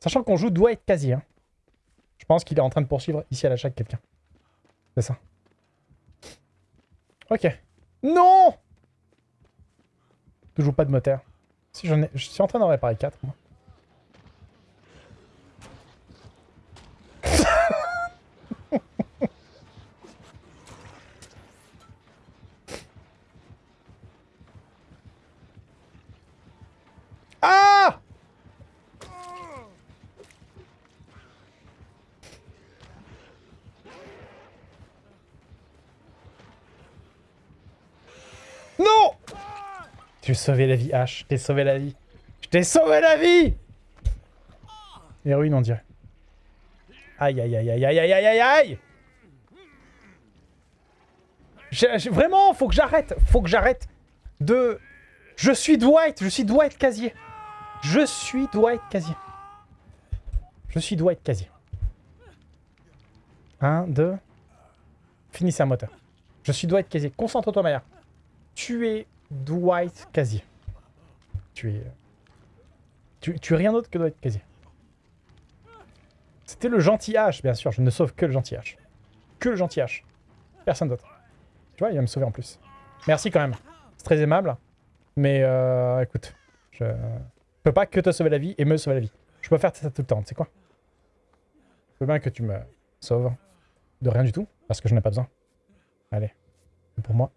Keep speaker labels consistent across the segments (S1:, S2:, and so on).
S1: Sachant qu'on joue doit être quasi. Hein. Je pense qu'il est en train de poursuivre ici à la chaque quelqu'un. C'est ça. Ok. Non Toujours pas de moteur. Si j'en ai... Je suis en train d'en réparer 4, moi. ah Non Tu sauvé la vie, H. Je t'ai sauvé la vie. Je t'ai sauvé la vie Héroïne, on dirait. Aïe, aïe, aïe, aïe, aïe, aïe, aïe, aïe, aïe Vraiment, faut que j'arrête. Faut que j'arrête de... Je suis Dwight. Je suis Dwight Casier. Je suis Dwight Casier. Je suis Dwight Casier. Un, deux... Finissez un moteur. Je suis Dwight Casier. Concentre-toi, Maya. Tu es Dwight Casier. Tu es... Tu, es rien d'autre que Dwight Casier. C'était le gentil H, bien sûr. Je ne sauve que le gentil H. Que le gentil H. Personne d'autre. Tu vois, il va me sauver en plus. Merci quand même. C'est très aimable. Mais euh, écoute, je peux pas que te sauver la vie et me sauver la vie. Je peux faire ça tout le temps, tu sais quoi? Je veux bien que tu me sauves de rien du tout, parce que je n'en ai pas besoin. Allez, pour moi.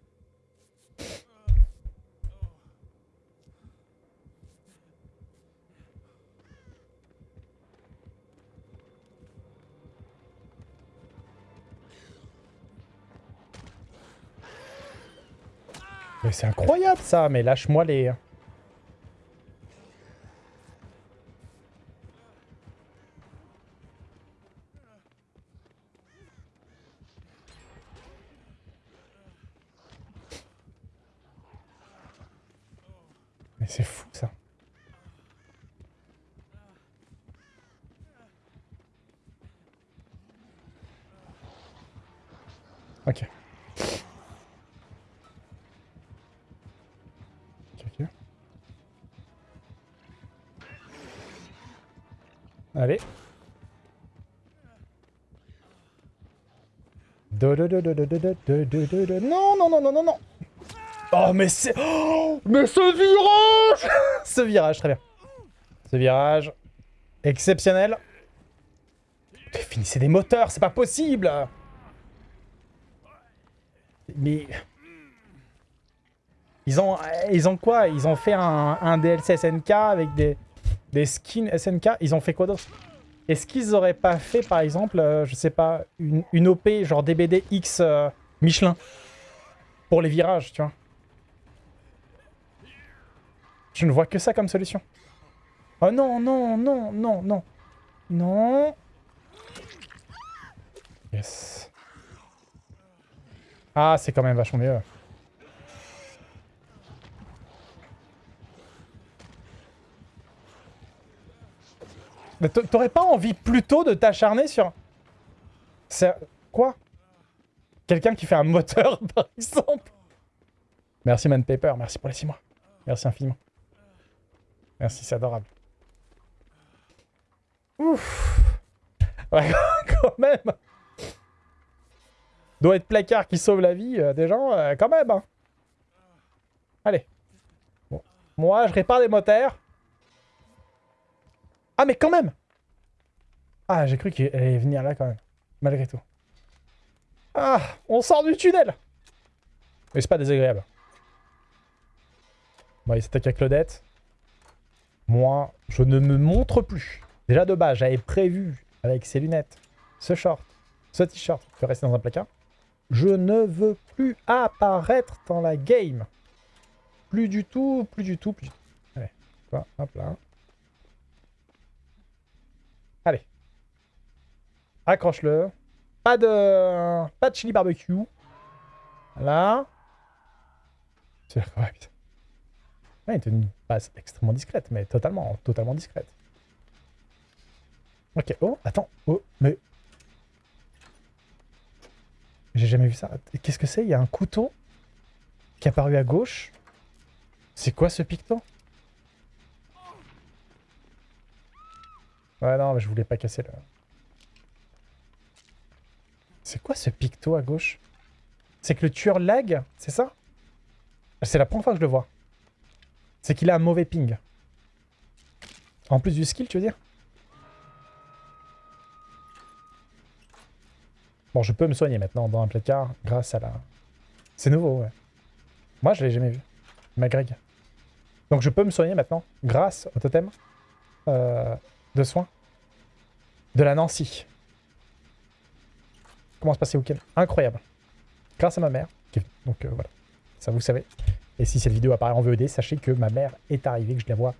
S1: C'est incroyable ça, mais lâche-moi les... Mais c'est fou ça. Ok, Allez. Non, non, non, non, non, non Oh, mais c'est... Mais ce virage Ce virage, très bien. Ce virage... Exceptionnel. Finissez des moteurs, c'est pas possible Mais... Ils ont, ils ont quoi? Ils ont fait un, un DLC SNK avec des, des skins SNK. Ils ont fait quoi d'autre? Est-ce qu'ils auraient pas fait, par exemple, euh, je sais pas, une, OP genre DBD X euh, Michelin? Pour les virages, tu vois Je ne vois que ça comme solution. Oh non, non, non, non, non. Non. Yes. Ah, c'est quand même vachement mieux. Mais t'a- t'aurais pas envie plutôt de t'acharner sur... C'est... Quoi? Quelqu'un qui fait un moteur, par exemple Merci Man Paper, merci pour les 6 mois. Merci infiniment. Merci, c'est adorable. Ouf Ouais, quand même Doit être placard qui sauve la vie euh, des gens, euh, quand même hein. Allez. Moi, je répare les moteurs. Ah, mais quand même Ah, j'ai cru qu'il allait venir là, quand même. Malgré tout. Ah, on sort du tunnel Mais c'est pas désagréable. Bon, il s'attaque à Claudette. Moi, je ne me montre plus. Déjà de base, j'avais prévu, avec ces lunettes, ce short, ce t-shirt, de rester dans un placard. Je ne veux plus apparaître dans la game. Plus du tout, plus du tout, plus du tout. Allez, hop là. Allez. Accroche-le. Pas de... Pas de chili barbecue. Voilà. C'est ouais, putain. Ouais, il une passe extrêmement discrète, mais totalement, totalement discrète. Ok, oh, attends, oh, mais... J'ai jamais vu ça. Qu'est-ce que c'est? Il y a un couteau qui est apparu à gauche. C'est quoi ce picto Ouais, non, mais je voulais pas casser le... C'est quoi ce picto à gauche? C'est que le tueur lag, c'est ça? C'est la première fois que je le vois. C'est qu'il a un mauvais ping. En plus du skill, tu veux dire? Bon, je peux me soigner maintenant dans un placard grâce à la... C'est nouveau, ouais. Moi, je l'ai jamais vu. Ma Greg. Donc je peux me soigner maintenant grâce au totem euh, de soins de la Nancy. Comment se passe le week-end Incroyable. Grâce à ma mère. Donc euh, voilà, ça vous savez. Et si cette vidéo apparaît en VOD, sachez que ma mère est arrivée, que je la vois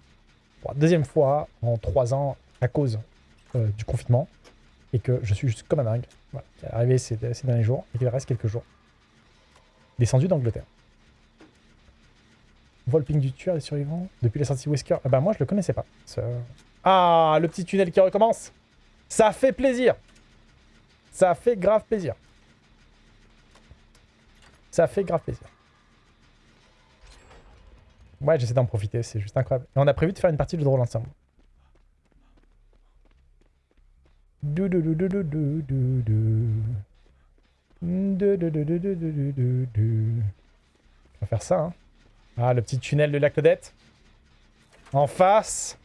S1: pour la deuxième fois en trois ans à cause euh, du confinement. Et que je suis juste comme un dingue. Voilà, qui est arrivée ces, ces derniers jours et qu'il reste quelques jours. Descendu d'Angleterre. On voit le ping du tueur des survivants depuis la sortie Wesker. Ah bah moi je le connaissais pas. Ah, le petit tunnel qui recommence Ça fait plaisir Ça fait grave plaisir. Ça fait grave plaisir. Ouais, j'essaie d'en profiter, c'est juste incroyable. Et on a prévu de faire une partie de drôle ensemble. On va faire ça, hein. Ah, le petit tunnel de la Claudette. En face.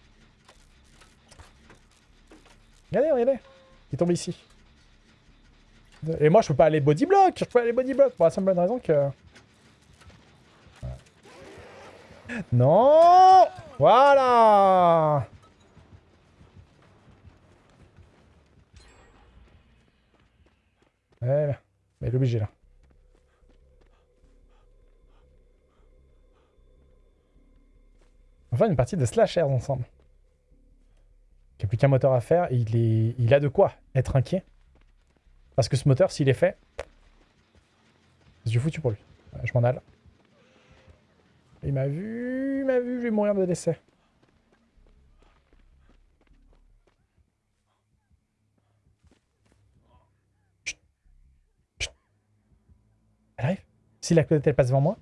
S1: Regardez, regardez. Il tombe ici. Et moi, je peux pas aller bodyblock. Je peux pas aller bodyblock pour la simple raison que... Non Voilà Ouais, mais il est obligé là. On va faire une partie de slashers ensemble. Il n'y a plus qu'un moteur à faire il, est... il a de quoi être inquiet. Parce que ce moteur, s'il est fait, c'est du foutu pour lui. je m'en alle. Il m'a vu, il m'a vu, je vais mourir de décès. Elle arrive Si la clôture elle passe devant moi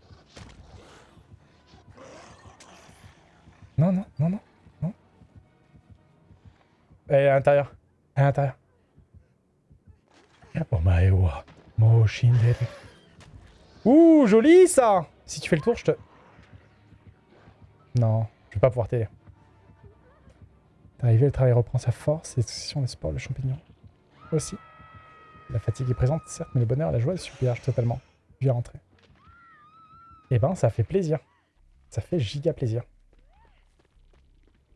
S1: Non, non, non, non, non. Elle est à l'intérieur. Elle est à l'intérieur. Ouh, joli ça Si tu fais le tour, je te... Non, je vais pas pouvoir t'aider. Arrivé, le travail reprend sa force, l'excitation, le sport, le champignon. Aussi. La fatigue est présente, certes, mais le bonheur, la joie se submerge totalement. Je viens rentrer. Eh ben, ça fait plaisir. Ça fait giga plaisir.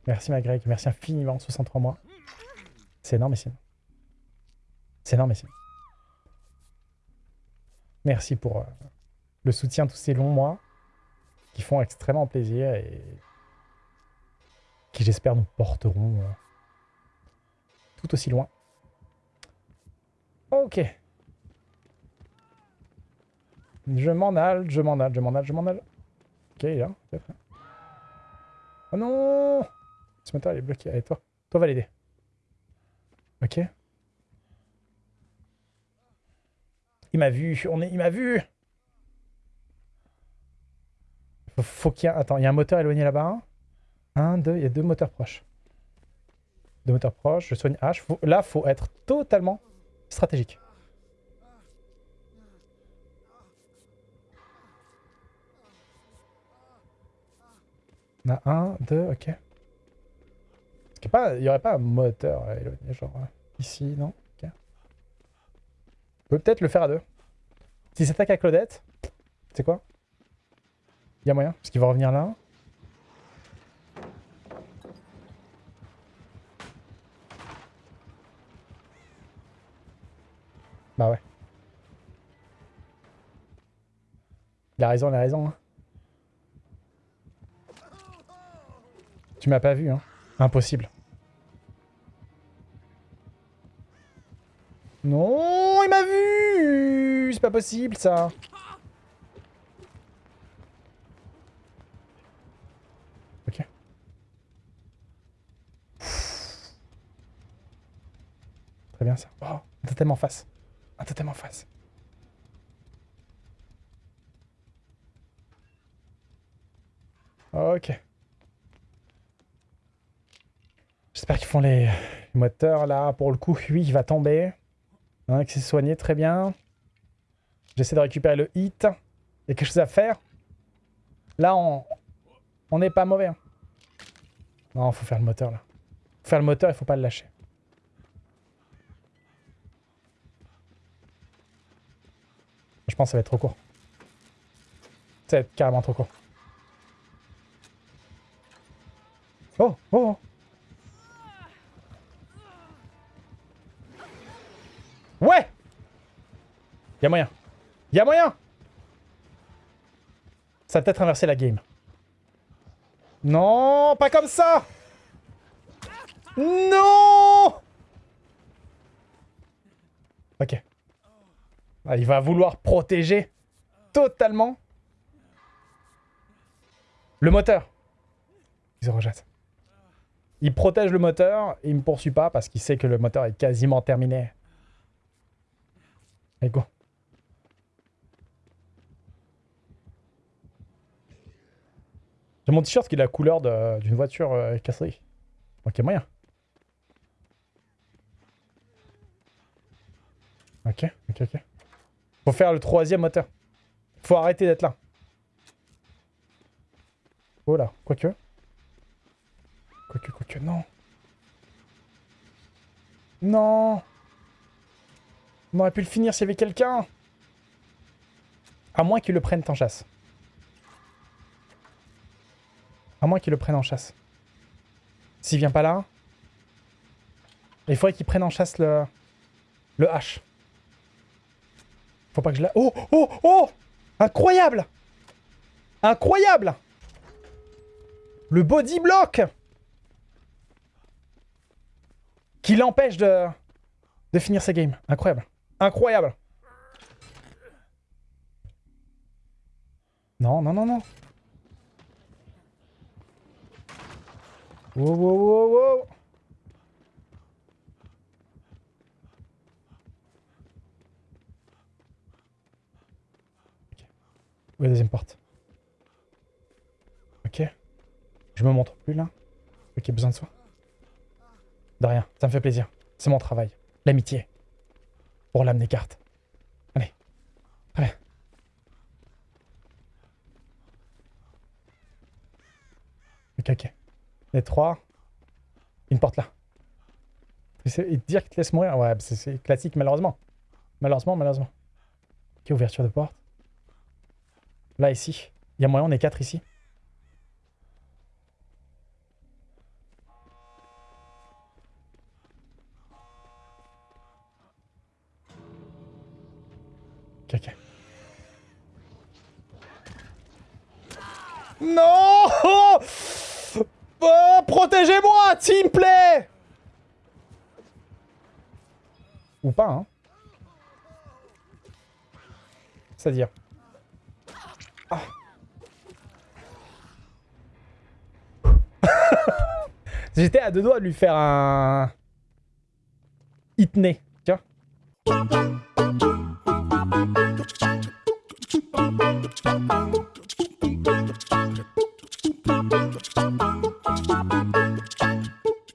S1: Merci ma Greg, merci infiniment, 63 mois. C'est énormissime. C'est énormissime. Merci pour euh, le soutien tous ces longs mois qui font extrêmement plaisir et qui j'espère nous porteront euh, tout aussi loin. Ok. Je m'en alle, je m'en alle, je m'en alle, je m'en alle. Ok, là, Oh non Ce moteur, il est bloqué. Allez, toi. Toi, va l'aider. Ok. Il m'a vu. On est... Il m'a vu. Faut, faut qu'il y ait... Attends, il y a un moteur éloigné là-bas. Un, deux. Il y a deux moteurs proches. Deux moteurs proches. Je soigne H. Faut... Là, faut être totalement stratégique. On a un, deux, ok. Il n'y aurait pas un moteur éloigné, genre ici, non? Peut peut-être le faire à deux. S'il s'attaque à Claudette, c'est quoi? Il y a moyen, parce qu'il va revenir là. Bah ouais. Il a raison, il a raison. Hein. Tu m'as pas vu, hein. Impossible. Non, il m'a vu C'est pas possible, ça. Ok. Très bien, ça. Oh, un totem en face. Un totem en face. Ok. J'espère qu'ils font les... les moteurs, là. Pour le coup, lui, il va tomber. Hein, qui s'est soigné très bien. J'essaie de récupérer le hit. Il y a quelque chose à faire. Là, on n'est pas mauvais. Hein. Non, faut faire le moteur là. Faut faire le moteur, il faut pas le lâcher. Je pense que ça va être trop court. Ça va être carrément trop court. Oh, oh, oh. Y'a moyen Ça a peut-être inversé la game. Non, pas comme ça Non Ok. Ah, il va vouloir protéger totalement le moteur. Il se rejette. Il protège le moteur, il me poursuit pas parce qu'il sait que le moteur est quasiment terminé. Allez, go. J'ai mon t-shirt qui est la couleur d'une voiture euh, cassée. Ok, moyen. Ok, ok, ok. Faut faire le troisième moteur. Faut arrêter d'être là. Oh là, quoique. Quoique, quoique, non. Non On aurait pu le finir s'il y avait quelqu'un. À moins qu'il le prenne en chasse. À moins qu'il le prenne en chasse. S'il vient pas là... Il faudrait qu'il prenne en chasse le... Le H. Faut pas que je la... Oh Oh Oh Incroyable Incroyable Le body block Qui l'empêche de... De finir sa game. Incroyable. Incroyable Non, non, non, non. Wow, wow, wow, wow est la deuxième porte Ok. Je me montre plus là Ok, besoin de soi De rien, ça me fait plaisir. C'est mon travail. L'amitié. Pour l'âme des cartes. Allez. Allez. Ok, ok. Les trois. Une porte là. Et dire qu'il te laisse mourir, ouais, c'est classique malheureusement. Malheureusement, malheureusement. Ok, ouverture de porte. Là, ici. Il y a moyen, on est quatre ici. Ah. J'étais à deux doigts de lui faire un... Hitney, vois